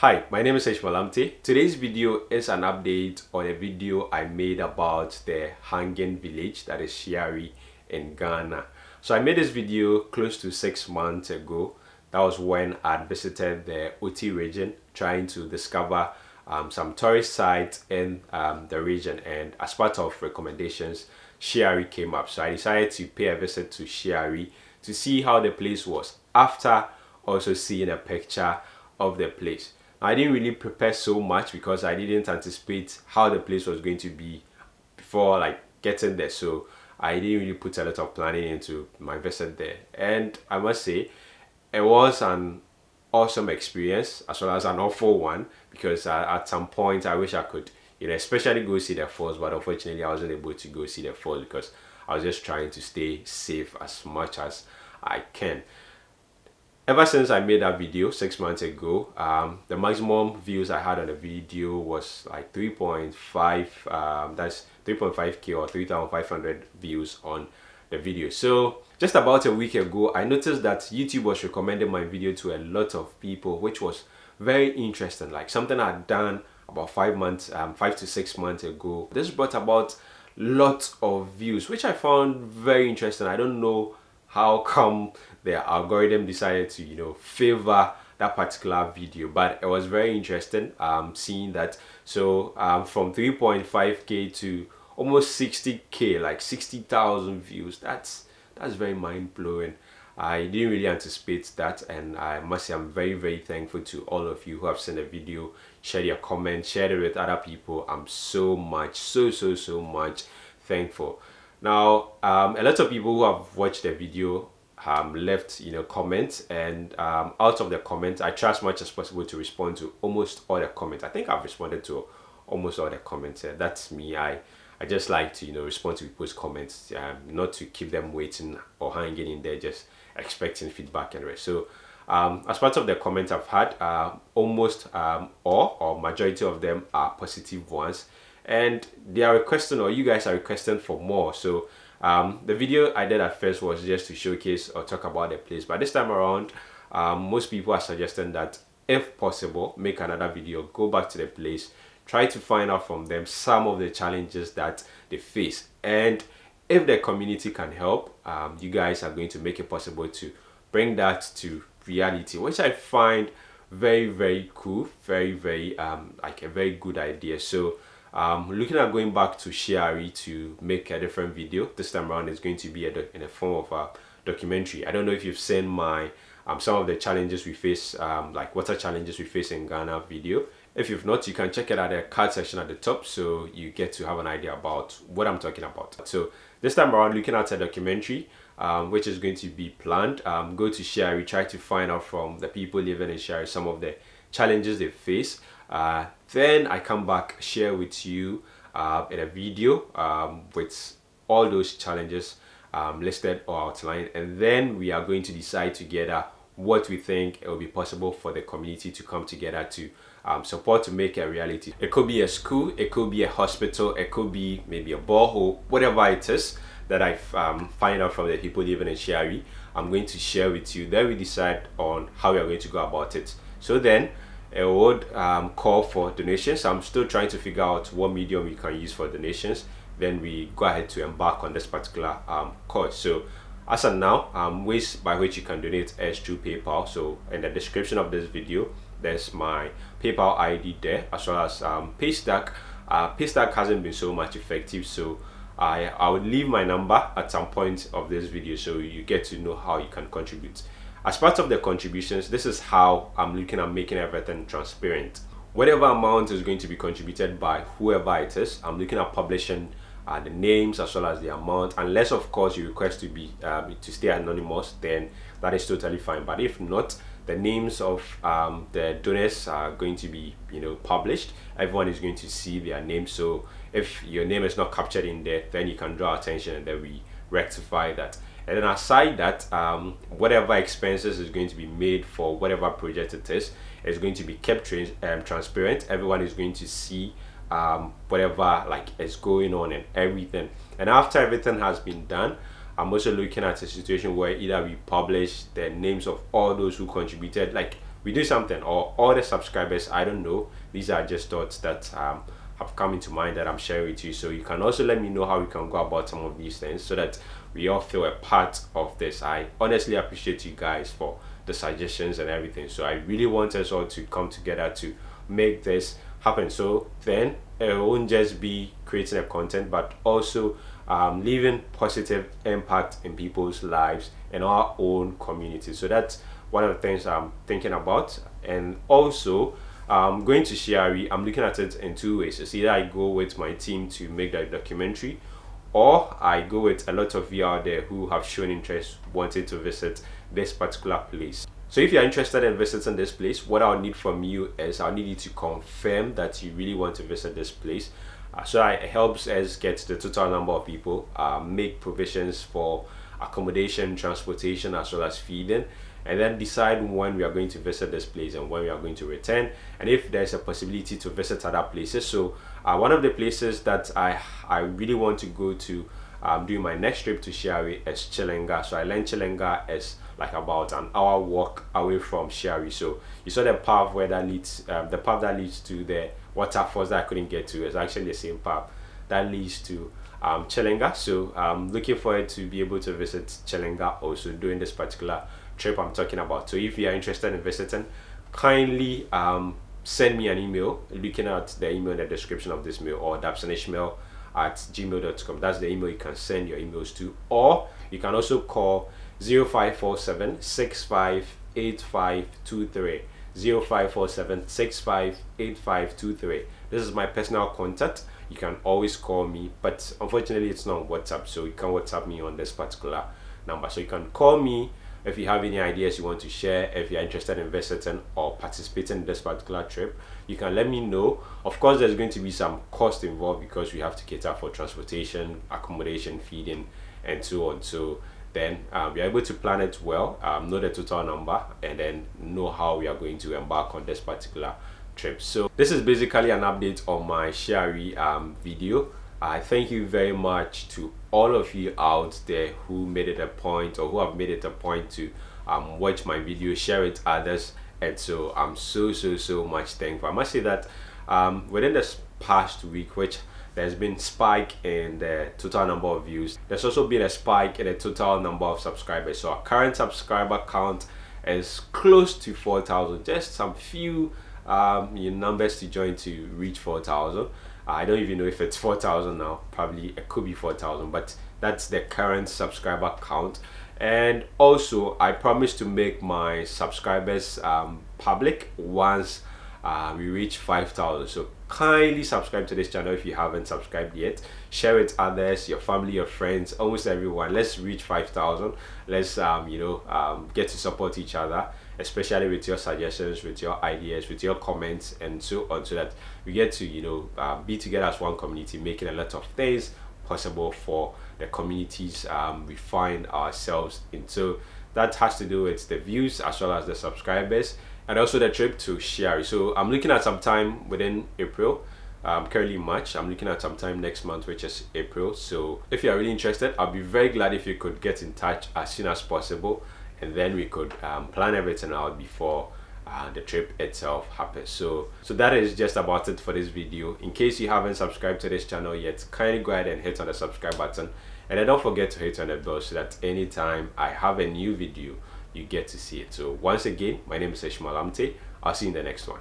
Hi, my name is Ishmael Amte. Today's video is an update on a video I made about the hanging village that is Shiari in Ghana. So I made this video close to six months ago. That was when I visited the Oti region trying to discover um, some tourist sites in um, the region and as part of recommendations Shiari came up. So I decided to pay a visit to Shiari to see how the place was after also seeing a picture of the place. I didn't really prepare so much because I didn't anticipate how the place was going to be before like getting there. So I didn't really put a lot of planning into my visit there. And I must say, it was an awesome experience as well as an awful one because uh, at some point I wish I could, you know, especially go see the falls, but unfortunately I wasn't able to go see the falls because I was just trying to stay safe as much as I can ever since I made that video six months ago, um, the maximum views I had on the video was like 3.5, um, that's 3.5k or 3,500 views on the video. So just about a week ago, I noticed that YouTube was recommending my video to a lot of people, which was very interesting, like something I'd done about five months, um, five to six months ago. This brought about lots of views, which I found very interesting. I don't know how come the algorithm decided to you know favor that particular video? But it was very interesting um seeing that. So um from 3.5k to almost 60k like 60,000 views that's that's very mind-blowing. I didn't really anticipate that and I must say I'm very very thankful to all of you who have seen the video. Shared your comments shared it with other people. I'm so much so so so much thankful now um, a lot of people who have watched the video um, left you know comments and um, out of the comments I try as much as possible to respond to almost all the comments. I think I've responded to almost all the comments uh, that's me. I I just like to you know respond to people's comments um, not to keep them waiting or hanging in there just expecting feedback and rest. So um, as part of the comments I've had uh, almost um, all or majority of them are positive ones and they are requesting or you guys are requesting for more. So um, the video I did at first was just to showcase or talk about the place. But this time around um, most people are suggesting that if possible make another video go back to the place try to find out from them some of the challenges that they face. And if the community can help um, you guys are going to make it possible to bring that to reality which I find very very cool very very um, like a very good idea. So um, looking at going back to Shiari to make a different video this time around is going to be in the form of a documentary. I don't know if you've seen my um, some of the challenges we face um, like water challenges we face in Ghana video. If you've not you can check it at the card section at the top so you get to have an idea about what I'm talking about. So this time around looking at a documentary um, which is going to be planned um, go to Shiari try to find out from the people living in Shiari some of the challenges they face uh, then I come back share with you uh, in a video um, with all those challenges um, listed or outlined and then we are going to decide together what we think it will be possible for the community to come together to um, support to make a reality. It could be a school, it could be a hospital, it could be maybe a borehole, whatever it is that I um, find out from the people living in Shiari, I'm going to share with you. Then we decide on how we are going to go about it. So then a would um, call for donations. I'm still trying to figure out what medium we can use for donations. Then we go ahead to embark on this particular um, course. So as of now, um, ways by which you can donate is through PayPal. So in the description of this video, there's my PayPal ID there as well as um, Paystack. Uh, Paystack hasn't been so much effective, so I, I would leave my number at some point of this video so you get to know how you can contribute. As part of the contributions, this is how I'm looking at making everything transparent. Whatever amount is going to be contributed by whoever it is, I'm looking at publishing uh, the names as well as the amount. Unless of course you request to be uh, to stay anonymous then that is totally fine. But if not the names of um, the donors are going to be you know published. Everyone is going to see their name. So if your name is not captured in there then you can draw attention and then we rectify that and then aside that um, whatever expenses is going to be made for whatever project it is is going to be kept tra um, transparent. Everyone is going to see um, whatever like is going on and everything. And after everything has been done I'm also looking at a situation where either we publish the names of all those who contributed like we do something or all the subscribers i don't know. These are just thoughts that um, have come into mind that i'm sharing with you. So you can also let me know how we can go about some of these things so that we all feel a part of this. I honestly appreciate you guys for the suggestions and everything. So i really want us all to come together to make this happen. So then it won't just be creating a content but also um, leaving positive impact in people's lives and our own community. So that's one of the things i'm thinking about. And also um, going to Shiari, I'm looking at it in two ways. It's either I go with my team to make that documentary or I go with a lot of you out there who have shown interest wanting to visit this particular place. So if you're interested in visiting this place, what I'll need from you is I'll need you to confirm that you really want to visit this place. Uh, so it helps us get the total number of people, uh, make provisions for accommodation, transportation, as well as feeding, and then decide when we are going to visit this place and when we are going to return, and if there's a possibility to visit other places. So uh, one of the places that I, I really want to go to um, during my next trip to Shiari is Chilenga. So I learned Chilenga is like about an hour walk away from Shiari. So you saw the path where that leads, um, the path that leads to the waterfalls that I couldn't get to is actually the same path that leads to um, Chilenga. So I'm looking forward to be able to visit Chilenga also during this particular trip I'm talking about. So if you are interested in visiting, kindly um, send me an email looking at the email in the description of this mail or dabsonishmail at gmail.com. That's the email you can send your emails to. Or you can also call 0547 658523. 0547 658523. This is my personal contact. You can always call me, but unfortunately, it's not WhatsApp, so you can WhatsApp me on this particular number. So you can call me if you have any ideas you want to share if you're interested in visiting or participating in this particular trip you can let me know. Of course there's going to be some cost involved because we have to cater for transportation accommodation feeding and so on. So then um, we are able to plan it well um, know the total number and then know how we are going to embark on this particular trip. So this is basically an update on my Shiari um, video I thank you very much to all of you out there who made it a point or who have made it a point to um, watch my video, share it others. And so I'm so, so, so much thankful. I must say that um, within this past week, which there's been spike in the total number of views, there's also been a spike in the total number of subscribers. So our current subscriber count is close to 4,000, just some few um, numbers to join to reach 4,000. I don't even know if it's 4,000 now. Probably it could be 4,000, but that's the current subscriber count. And also, I promise to make my subscribers um, public once uh, we reach 5,000. So kindly subscribe to this channel if you haven't subscribed yet. Share it others, your family, your friends, almost everyone. Let's reach 5,000. Let's um, you know um, get to support each other especially with your suggestions with your ideas with your comments and so on so that we get to you know uh, be together as one community making a lot of things possible for the communities um, we find ourselves in so that has to do with the views as well as the subscribers and also the trip to Shiari. So I'm looking at some time within April um, currently March. I'm looking at some time next month, which is April. So if you are really interested, I'll be very glad if you could get in touch as soon as possible and then we could um, plan everything out before uh, the trip itself happens so so that is just about it for this video in case you haven't subscribed to this channel yet kindly go ahead and hit on the subscribe button and then don't forget to hit on the bell so that anytime i have a new video you get to see it so once again my name is Ishmael Amte. i'll see you in the next one